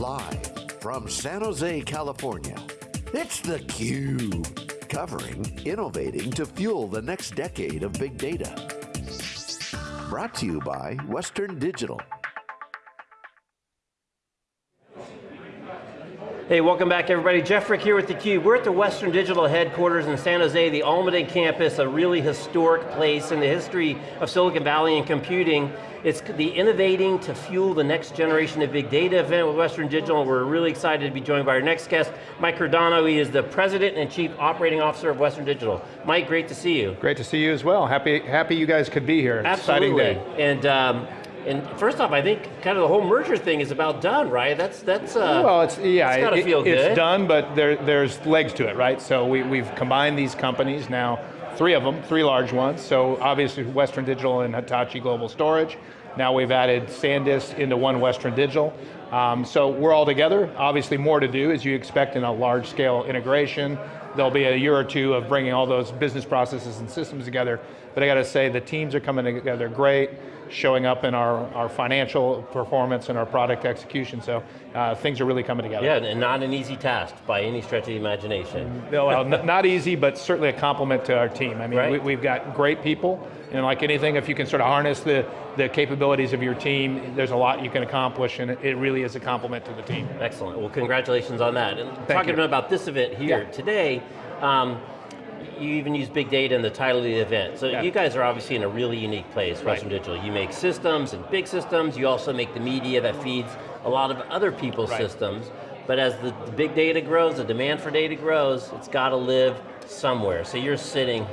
Live from San Jose, California, it's theCUBE. Covering innovating to fuel the next decade of big data. Brought to you by Western Digital. Hey, welcome back everybody. Jeff Frick here with theCUBE. We're at the Western Digital headquarters in San Jose, the Almaden campus, a really historic place in the history of Silicon Valley and computing. It's the Innovating to Fuel the Next Generation of Big Data event with Western Digital. We're really excited to be joined by our next guest, Mike Cordano. He is the President and Chief Operating Officer of Western Digital. Mike, great to see you. Great to see you as well. Happy, happy you guys could be here. Absolutely. Exciting day. And um, and first off, I think kind of the whole merger thing is about done, right? That's that's. Uh, well, it's yeah, it's, it, feel good. it's done, but there, there's legs to it, right? So we, we've combined these companies now, three of them, three large ones. So obviously Western Digital and Hitachi Global Storage. Now we've added SanDisk into one Western Digital. Um, so we're all together. Obviously more to do as you expect in a large scale integration. There'll be a year or two of bringing all those business processes and systems together. But I got to say, the teams are coming together great showing up in our, our financial performance and our product execution, so uh, things are really coming together. Yeah, and not an easy task by any stretch of the imagination. No, well, not easy, but certainly a compliment to our team. I mean, right. we, have got great people, and like anything, if you can sort of harness the, the capabilities of your team, there's a lot you can accomplish, and it really is a compliment to the team. Excellent, well congratulations on that. And Thank talking you. about this event here yeah. today, um, you even use big data in the title of the event. So yeah. you guys are obviously in a really unique place, Western right. Digital. You make systems and big systems, you also make the media that feeds a lot of other people's right. systems, but as the, the big data grows, the demand for data grows, it's got to live somewhere. So you're sitting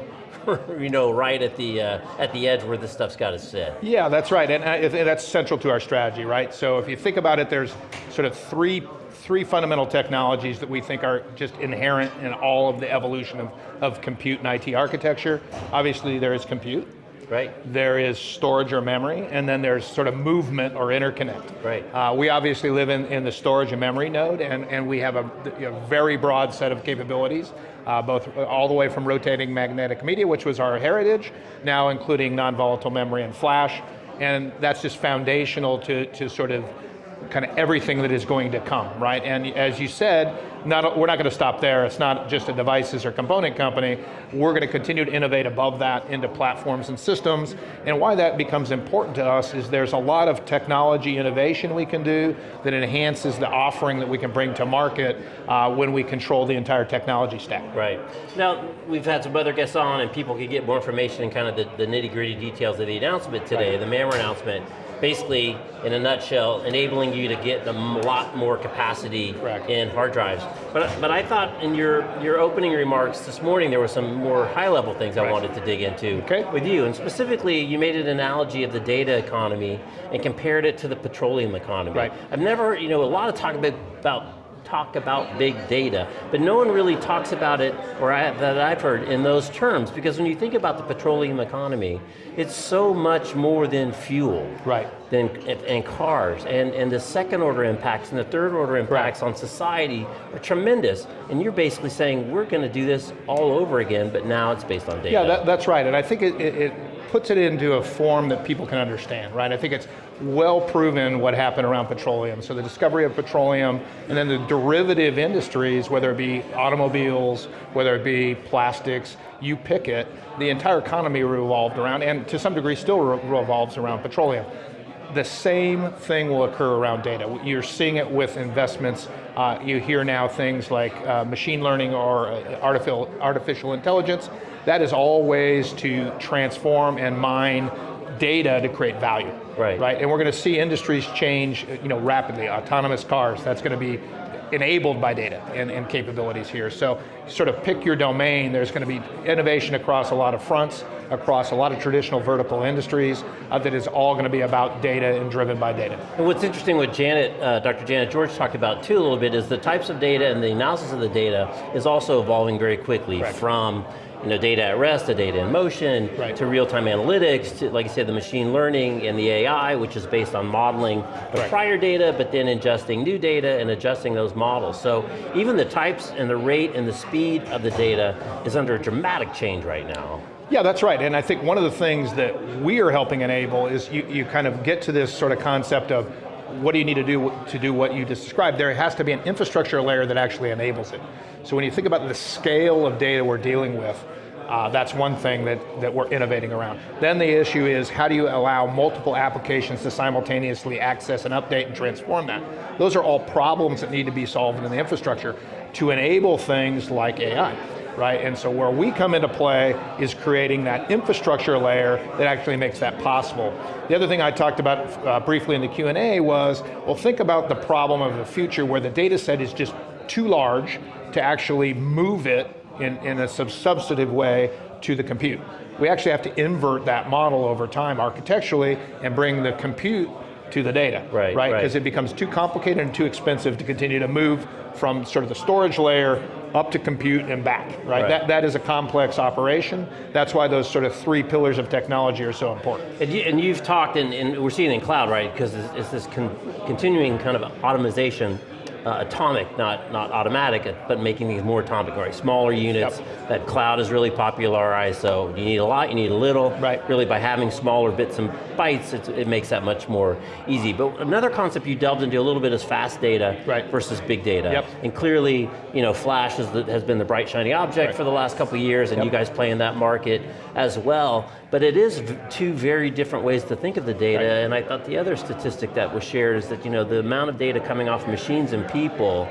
you know, right at the uh, at the edge where this stuff's got to sit. Yeah, that's right, and, and that's central to our strategy, right? So if you think about it, there's sort of three three fundamental technologies that we think are just inherent in all of the evolution of, of compute and IT architecture. Obviously there is compute. Right. There is storage or memory, and then there's sort of movement or interconnect. Right. Uh, we obviously live in, in the storage and memory node, and, and we have a, a very broad set of capabilities, uh, both all the way from rotating magnetic media, which was our heritage, now including non-volatile memory and flash, and that's just foundational to, to sort of kind of everything that is going to come, right? And as you said, not, we're not going to stop there. It's not just a devices or component company. We're going to continue to innovate above that into platforms and systems. And why that becomes important to us is there's a lot of technology innovation we can do that enhances the offering that we can bring to market uh, when we control the entire technology stack. Right. Now, we've had some other guests on and people can get more information and kind of the, the nitty gritty details of the announcement today, right. the MAMR announcement basically, in a nutshell, enabling you to get a lot more capacity Correct. in hard drives. But, but I thought in your, your opening remarks this morning, there were some more high level things right. I wanted to dig into okay. with you. And specifically, you made an analogy of the data economy and compared it to the petroleum economy. Right. I've never, you know, a lot of talk about, about talk about big data, but no one really talks about it, or I, that I've heard, in those terms, because when you think about the petroleum economy, it's so much more than fuel. Right. Than, and cars, and, and the second order impacts and the third order impacts right. on society are tremendous, and you're basically saying, we're going to do this all over again, but now it's based on data. Yeah, that, that's right, and I think it, it, it puts it into a form that people can understand, right? I think it's well proven what happened around petroleum. So the discovery of petroleum, and then the derivative industries, whether it be automobiles, whether it be plastics, you pick it, the entire economy revolved around, and to some degree still revolves around petroleum. The same thing will occur around data. You're seeing it with investments. Uh, you hear now things like uh, machine learning or uh, artificial, artificial intelligence. That is all ways to transform and mine data to create value. Right. Right, and we're going to see industries change you know, rapidly. Autonomous cars, that's going to be enabled by data and, and, capabilities here. So sort of pick your domain, there's going to be innovation across a lot of fronts, across a lot of traditional vertical industries uh, that is all going to be about data and driven by data. And what's interesting what Janet, uh, Dr. Janet George talked about too a little bit is the types of data and the analysis of the data is also evolving very quickly Correct. from you know, data at rest, to data in motion, right. to real-time analytics, to, like I said, the machine learning and the AI, which is based on modeling the right. prior data, but then ingesting new data and adjusting those models. So even the types and the rate and the speed of the data is under a dramatic change right now. Yeah, that's right, and I think one of the things that we are helping enable is you, you kind of get to this sort of concept of what do you need to do to do what you just described? There has to be an infrastructure layer that actually enables it. So when you think about the scale of data we're dealing with, uh, that's one thing that, that we're innovating around. Then the issue is how do you allow multiple applications to simultaneously access and update and transform that? Those are all problems that need to be solved in the infrastructure to enable things like AI right? And so where we come into play is creating that infrastructure layer that actually makes that possible. The other thing I talked about uh, briefly in the Q&A was, well think about the problem of the future where the data set is just too large to actually move it in, in a sub substantive way to the compute. We actually have to invert that model over time architecturally and bring the compute to the data, right? Right, because right. it becomes too complicated and too expensive to continue to move from sort of the storage layer up to compute and back, right? right? That, that is a complex operation. That's why those sort of three pillars of technology are so important. And, you, have talked, and, and, we're seeing it in cloud, right? Because it's, it's this con continuing kind of automation uh, atomic, not, not automatic, but making these more atomic, right? Smaller units, yep. that cloud is really popularized, so you need a lot, you need a little. Right. Really by having smaller bits and bytes, it makes that much more easy. But another concept you delved into a little bit is fast data right. versus big data. Yep. And clearly, you know, Flash the, has been the bright shiny object right. for the last couple years, and yep. you guys play in that market as well. But it is two very different ways to think of the data, right. and I thought the other statistic that was shared is that you know the amount of data coming off machines and people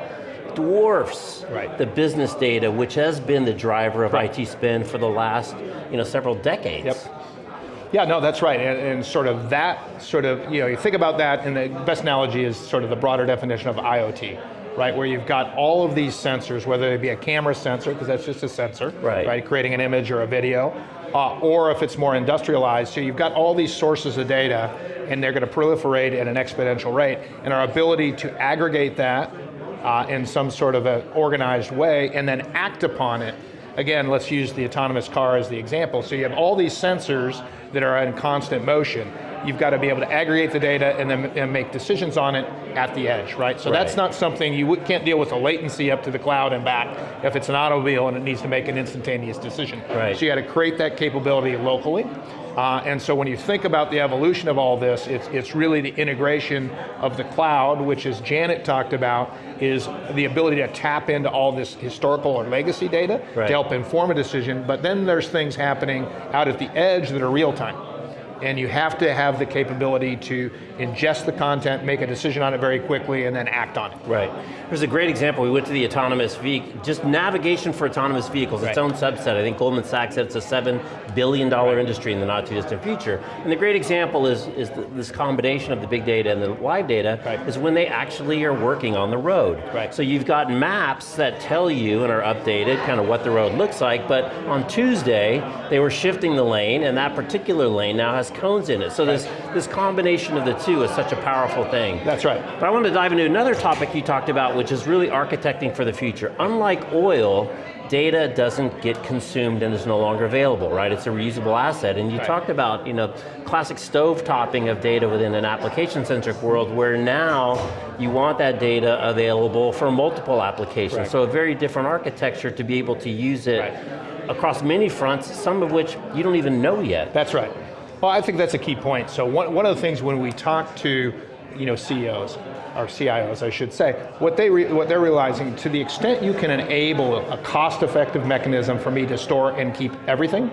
dwarfs right. the business data, which has been the driver of right. IT spend for the last you know several decades. Yep. Yeah, no, that's right, and, and, sort of that, sort of, you know, you think about that, and the best analogy is sort of the broader definition of IoT, right, where you've got all of these sensors, whether it be a camera sensor, because that's just a sensor, right. right, creating an image or a video, uh, or if it's more industrialized. So you've got all these sources of data and they're going to proliferate at an exponential rate. And our ability to aggregate that uh, in some sort of an organized way and then act upon it. Again, let's use the autonomous car as the example. So you have all these sensors that are in constant motion you've got to be able to aggregate the data and then and make decisions on it at the edge, right? So right. that's not something, you can't deal with the latency up to the cloud and back if it's an automobile and it needs to make an instantaneous decision. Right. So you got to create that capability locally. Uh, and so when you think about the evolution of all this, it's, it's really the integration of the cloud, which as Janet talked about, is the ability to tap into all this historical or legacy data right. to help inform a decision, but then there's things happening out at the edge that are real time and you have to have the capability to ingest the content, make a decision on it very quickly, and then act on it. Right. There's a great example, we went to the autonomous vehicle, just navigation for autonomous vehicles, right. its own subset. I think Goldman Sachs said it's a seven billion dollar right. industry in the not too distant future. And the great example is, is the, this combination of the big data and the live data right. is when they actually are working on the road. Right. So you've got maps that tell you and are updated kind of what the road looks like, but on Tuesday, they were shifting the lane and that particular lane now has has cones in it. So this, this combination of the two is such a powerful thing. That's right. But I want to dive into another topic you talked about, which is really architecting for the future. Unlike oil, data doesn't get consumed and is no longer available, right? It's a reusable asset. And you right. talked about, you know, classic stovepiping of data within an application-centric world where now you want that data available for multiple applications. Right. So a very different architecture to be able to use it right. across many fronts, some of which you don't even know yet. That's right. Well, I think that's a key point. So one, one of the things when we talk to you know, CEOs, or CIOs I should say, what, they what they're realizing, to the extent you can enable a cost-effective mechanism for me to store and keep everything,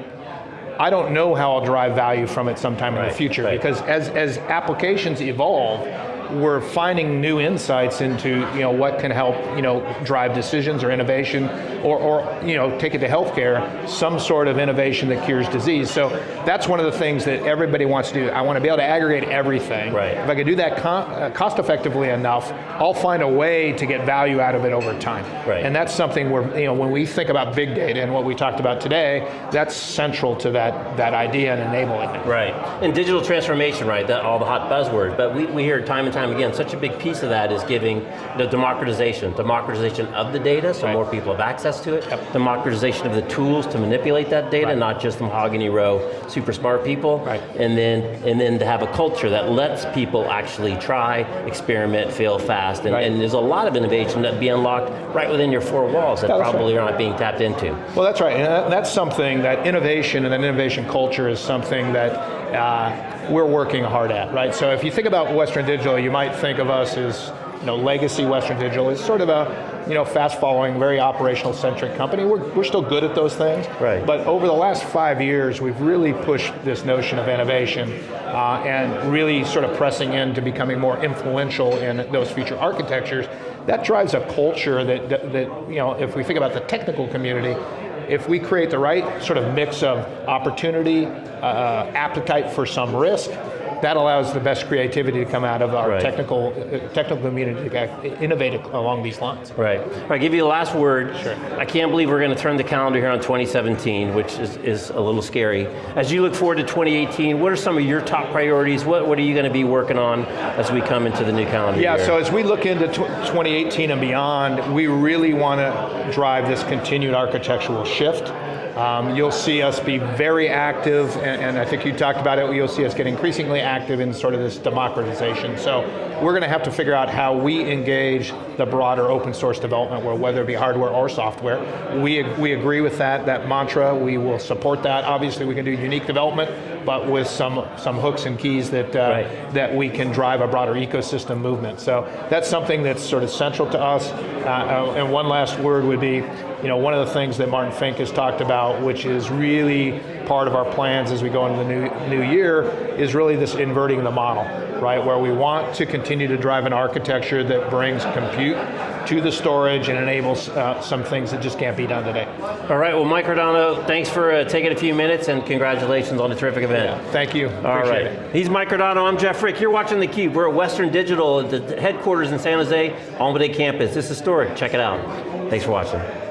I don't know how I'll drive value from it sometime right, in the future right. because as, as applications evolve, we're finding new insights into you know, what can help you know, drive decisions or innovation, or, or you know, take it to healthcare, some sort of innovation that cures disease. So that's one of the things that everybody wants to do. I want to be able to aggregate everything. Right. If I can do that uh, cost effectively enough, I'll find a way to get value out of it over time. Right. And that's something where, you know, when we think about big data and what we talked about today, that's central to that, that idea and enabling it. Right, and digital transformation, right, that, all the hot buzzwords, but we, we hear time and time again, such a big piece of that is giving the democratization, democratization of the data, so right. more people have access to it, yep. democratization of the tools to manipulate that data, right. not just the mahogany row super smart people, right. and then and then to have a culture that lets people actually try, experiment, fail fast, and, and there's a lot of innovation that be unlocked right within your four walls that probably right. are not being tapped into. Well that's right, and that's something that innovation and that innovation culture is something that uh, we're working hard at, right? So if you think about Western Digital, you might think of us as you know, legacy Western Digital is sort of a you know, fast following, very operational centric company. We're, we're still good at those things. Right. But over the last five years, we've really pushed this notion of innovation uh, and really sort of pressing into becoming more influential in those future architectures. That drives a culture that, that, that, you know, if we think about the technical community, if we create the right sort of mix of opportunity, uh, appetite for some risk, that allows the best creativity to come out of our Right. technical, uh, technical community to innovate along these lines. Right. All right, give you the last word. Sure. I can't believe we're going to turn the calendar here on 2017, which is, is a little scary. As you look forward to 2018, what are some of your top priorities? What, what are you going to be working on as we come into the new calendar Yeah, year? so as we look into 2018 and beyond, we really want to drive this continued architectural shift. Um, you'll see us be very active, and, and I think you talked about it, you'll see us get increasingly active in sort of this democratization. So we're going to have to figure out how we engage the broader open source development world, whether it be hardware or software. We, we agree with that, that mantra, we will support that. Obviously we can do unique development, but with some, some hooks and keys that, uh, Right. that we can drive a broader ecosystem movement. So that's something that's sort of central to us. Uh, uh, and one last word would be, you know, one of the things that Martin Fink has talked about, which is really part of our plans as we go into the new, new year, is really this inverting the model, right? Where we want to continue to drive an architecture that brings compute to the storage and enables uh, some things that just can't be done today. All right, well, Mike Cordano, thanks for uh, taking a few minutes and congratulations on a terrific event. Thank you, All appreciate right. it. He's Mike Cordano, I'm Jeff Frick. You're watching theCUBE. We're at Western Digital the headquarters in San Jose, Almaden campus. This is historic, check it out. Thanks for watching.